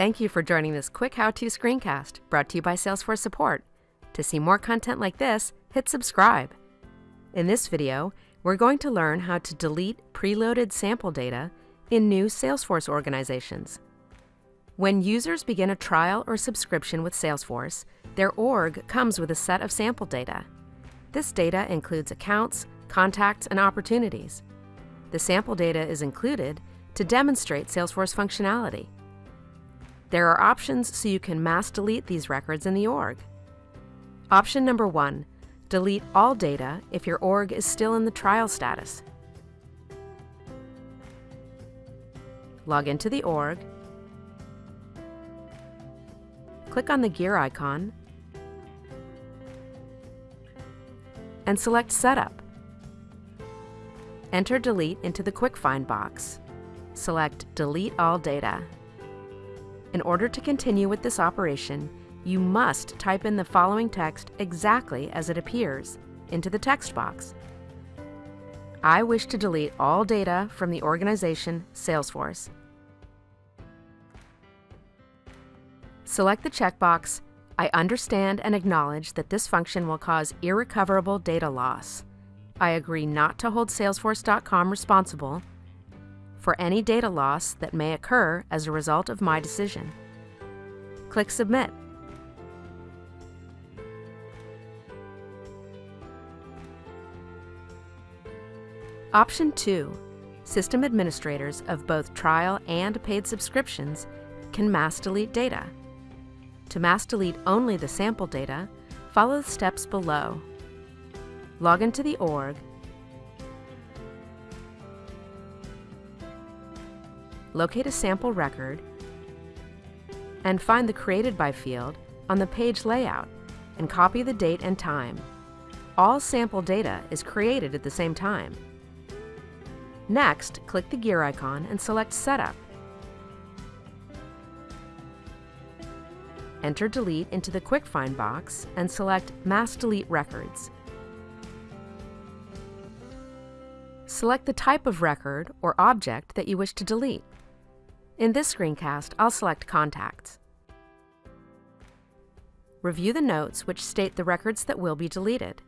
Thank you for joining this quick how-to screencast brought to you by Salesforce Support. To see more content like this, hit subscribe. In this video, we're going to learn how to delete preloaded sample data in new Salesforce organizations. When users begin a trial or subscription with Salesforce, their org comes with a set of sample data. This data includes accounts, contacts, and opportunities. The sample data is included to demonstrate Salesforce functionality. There are options so you can mass delete these records in the org. Option number one, delete all data if your org is still in the trial status. Log into the org, click on the gear icon, and select Setup. Enter Delete into the Quick Find box. Select Delete All Data. In order to continue with this operation, you must type in the following text exactly as it appears into the text box. I wish to delete all data from the organization Salesforce. Select the checkbox, I understand and acknowledge that this function will cause irrecoverable data loss. I agree not to hold Salesforce.com responsible for any data loss that may occur as a result of my decision. Click Submit. Option 2. System administrators of both trial and paid subscriptions can mass delete data. To mass delete only the sample data, follow the steps below. Log into the org locate a sample record, and find the Created By field on the page layout and copy the date and time. All sample data is created at the same time. Next, click the gear icon and select Setup. Enter Delete into the Quick Find box and select Mass Delete Records. Select the type of record or object that you wish to delete. In this screencast, I'll select Contacts. Review the notes which state the records that will be deleted.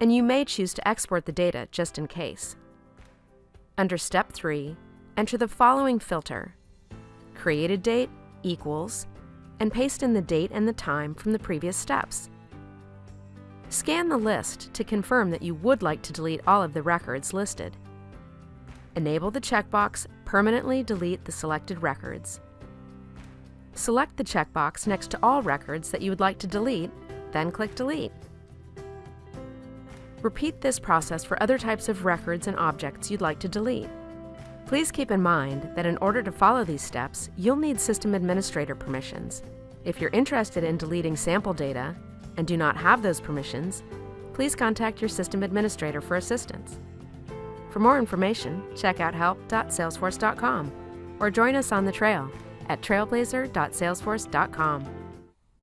And you may choose to export the data just in case. Under Step 3, enter the following filter. Created date equals, and paste in the date and the time from the previous steps. Scan the list to confirm that you would like to delete all of the records listed. Enable the checkbox Permanently delete the selected records. Select the checkbox next to all records that you would like to delete, then click Delete. Repeat this process for other types of records and objects you'd like to delete. Please keep in mind that in order to follow these steps, you'll need System Administrator permissions. If you're interested in deleting sample data and do not have those permissions, please contact your System Administrator for assistance. For more information, check out help.salesforce.com or join us on the trail at trailblazer.salesforce.com.